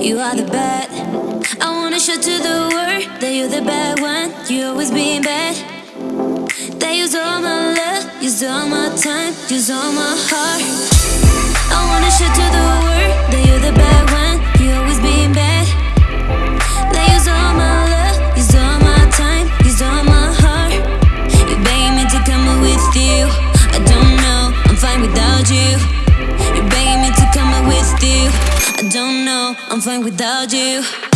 you are the bad. I wanna show to the world that you're the bad one. You always being bad. They use all my love, use all my time, use all my heart. I wanna show to the world that you're the bad one. You always being bad. They use all my different without you.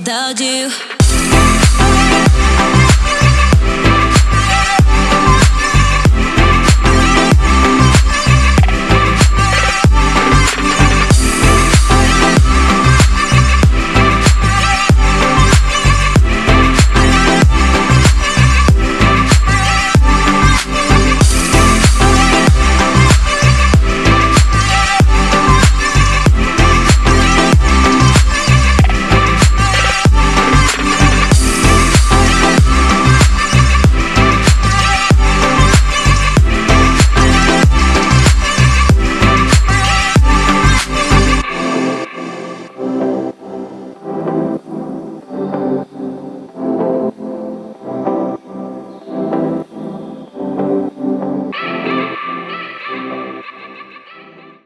without you.